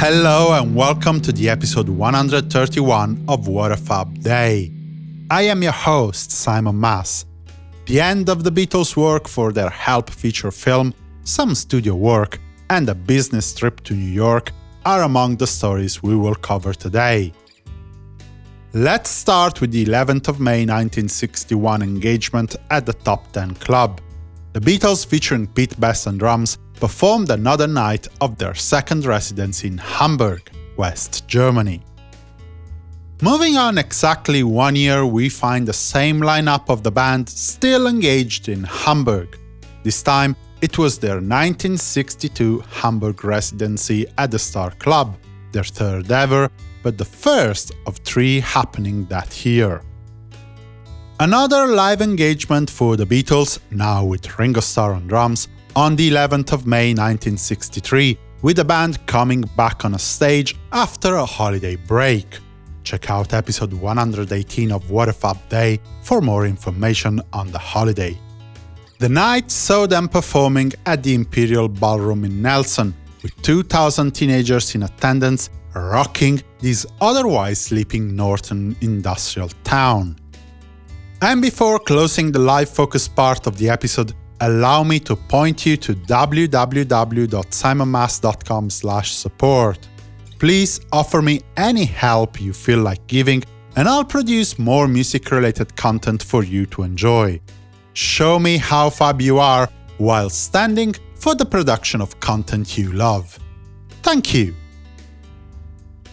Hello and welcome to the episode 131 of What a Fab Day. I am your host, Simon Mas. The end of the Beatles' work for their Help feature film, some studio work, and a business trip to New York are among the stories we will cover today. Let's start with the 11th of May 1961 engagement at the Top Ten Club. The Beatles featuring Pete Best on drums performed another night of their second residence in Hamburg, West Germany. Moving on exactly one year, we find the same lineup of the band still engaged in Hamburg. This time, it was their 1962 Hamburg residency at the Star Club, their third ever, but the first of three happening that year. Another live engagement for the Beatles, now with Ringo Starr on drums, on the 11th of May 1963, with the band coming back on a stage after a holiday break. Check out episode 118 of What a Fab Day for more information on the holiday. The night saw them performing at the Imperial Ballroom in Nelson, with 2,000 teenagers in attendance rocking this otherwise sleeping northern industrial town. And before closing the live focus part of the episode, allow me to point you to www.simonmas.com support. Please offer me any help you feel like giving, and I'll produce more music-related content for you to enjoy. Show me how fab you are while standing for the production of content you love. Thank you!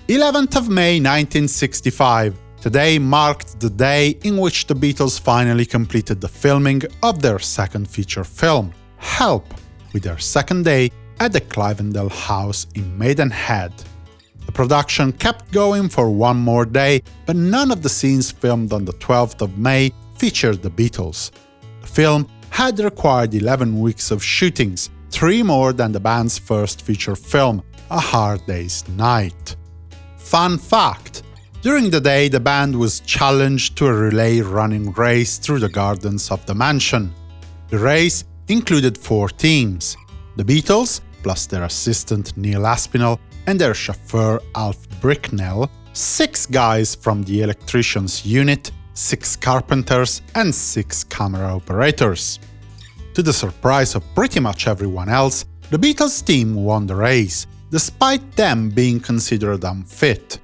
11th of May 1965. Today marked the day in which the Beatles finally completed the filming of their second feature film, Help, with their second day at the Cliveden House in Maidenhead. The production kept going for one more day, but none of the scenes filmed on the 12th of May featured the Beatles. The film had required 11 weeks of shootings, three more than the band's first feature film, A Hard Day's Night. Fun fact! During the day, the band was challenged to a relay running race through the gardens of the mansion. The race included four teams the Beatles, plus their assistant Neil Aspinall and their chauffeur Alf Bicknell, six guys from the electrician's unit, six carpenters, and six camera operators. To the surprise of pretty much everyone else, the Beatles team won the race, despite them being considered unfit.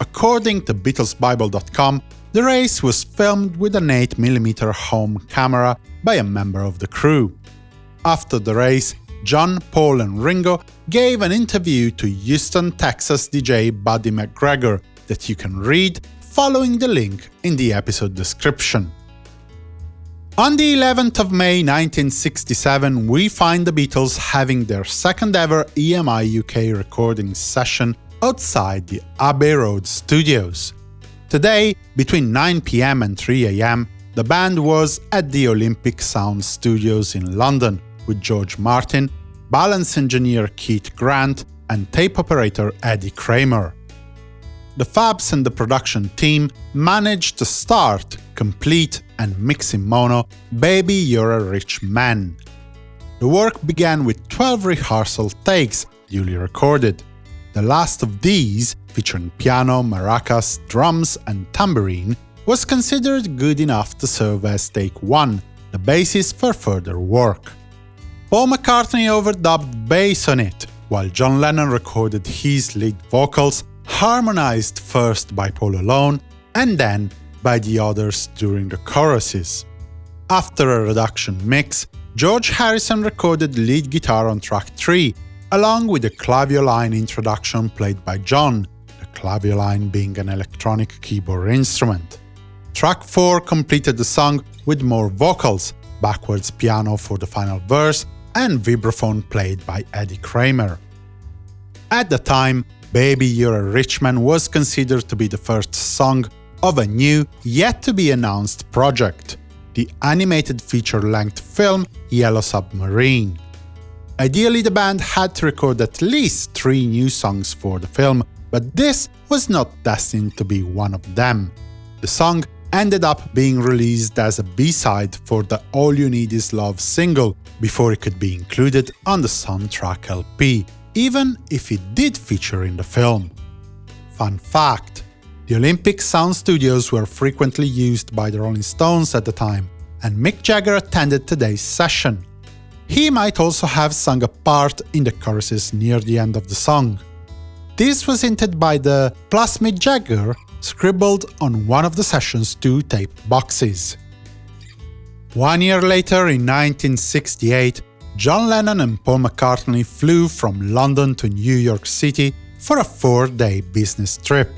According to BeatlesBible.com, the race was filmed with an 8mm home camera by a member of the crew. After the race, John, Paul and Ringo gave an interview to Houston, Texas DJ Buddy McGregor that you can read following the link in the episode description. On the 11th of May 1967, we find the Beatles having their second ever EMI UK recording session outside the Abbey Road studios. Today, between 9pm and 3am, the band was at the Olympic Sound Studios in London with George Martin, balance engineer Keith Grant, and tape operator Eddie Kramer. The Fabs and the production team managed to start, complete, and mix in mono Baby You're a Rich Man. The work began with 12 rehearsal takes, duly recorded. The last of these, featuring piano, maracas, drums, and tambourine, was considered good enough to serve as take 1, the basis for further work. Paul McCartney overdubbed bass on it, while John Lennon recorded his lead vocals, harmonized first by Paul alone, and then by the others during the choruses. After a reduction mix, George Harrison recorded lead guitar on track 3, along with a clavioline introduction played by John, the clavioline being an electronic keyboard instrument. Track 4 completed the song with more vocals, backwards piano for the final verse, and vibraphone played by Eddie Kramer. At the time, Baby You're a Rich Man was considered to be the first song of a new, yet-to-be-announced project, the animated feature-length film Yellow Submarine. Ideally, the band had to record at least three new songs for the film, but this was not destined to be one of them. The song ended up being released as a B-side for the All You Need Is Love single, before it could be included on the soundtrack LP, even if it did feature in the film. Fun fact the Olympic sound studios were frequently used by the Rolling Stones at the time, and Mick Jagger attended today's session. He might also have sung a part in the choruses near the end of the song. This was hinted by the plus Mick Jagger scribbled on one of the session's two tape boxes. One year later, in 1968, John Lennon and Paul McCartney flew from London to New York City for a four-day business trip.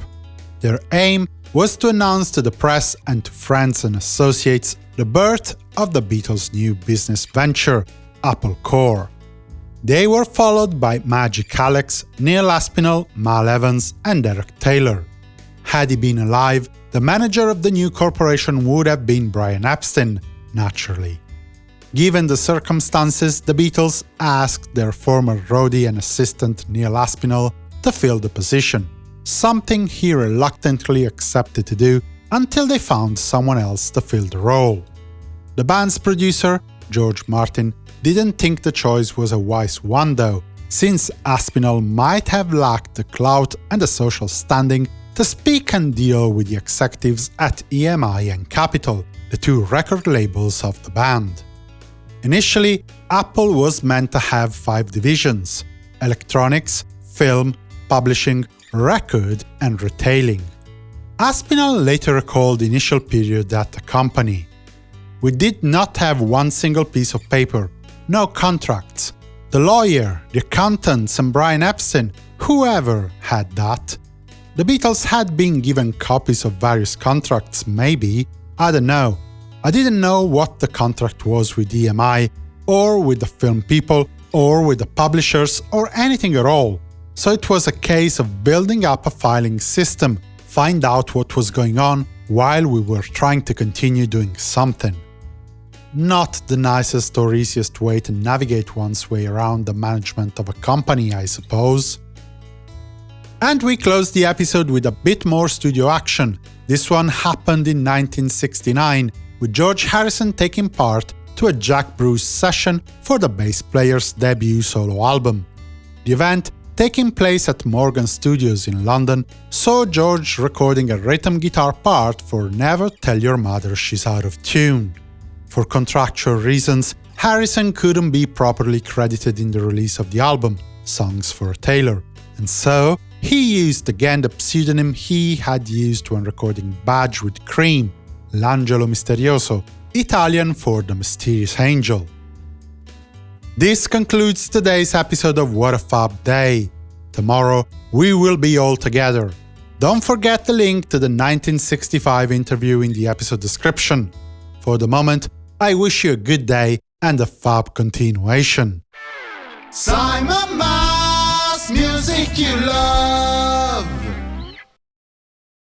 Their aim was to announce to the press and to friends and associates the birth of the Beatles' new business venture, Apple Corps. They were followed by Magic Alex, Neil Aspinall, Mal Evans, and Derek Taylor. Had he been alive, the manager of the new corporation would have been Brian Epstein, naturally. Given the circumstances, the Beatles asked their former roadie and assistant Neil Aspinall to fill the position, something he reluctantly accepted to do until they found someone else to fill the role. The band's producer, George Martin, didn't think the choice was a wise one though, since Aspinall might have lacked the clout and the social standing to speak and deal with the executives at EMI and Capitol, the two record labels of the band. Initially, Apple was meant to have five divisions – electronics, film, publishing, record, and retailing. Aspinall later recalled the initial period at the company. We did not have one single piece of paper, no contracts. The lawyer, the accountants, and Brian Epstein, whoever had that. The Beatles had been given copies of various contracts, maybe, I don't know, I didn't know what the contract was with EMI, or with the film people, or with the publishers, or anything at all. So it was a case of building up a filing system, find out what was going on, while we were trying to continue doing something. Not the nicest or easiest way to navigate one's way around the management of a company, I suppose. And we close the episode with a bit more studio action. This one happened in 1969, with George Harrison taking part to a Jack Bruce session for the bass player's debut solo album. The event, taking place at Morgan Studios in London, saw George recording a rhythm guitar part for Never Tell Your Mother She's Out of Tune. For contractual reasons, Harrison couldn't be properly credited in the release of the album, Songs for Tailor, and so he used again the pseudonym he had used when recording Badge with Cream, L'Angelo Misterioso, Italian for the mysterious angel. This concludes today's episode of What a Fab Day. Tomorrow we will be all together. Don't forget the link to the 1965 interview in the episode description. For the moment, I wish you a good day and a fab continuation. Simon Mas, music you love.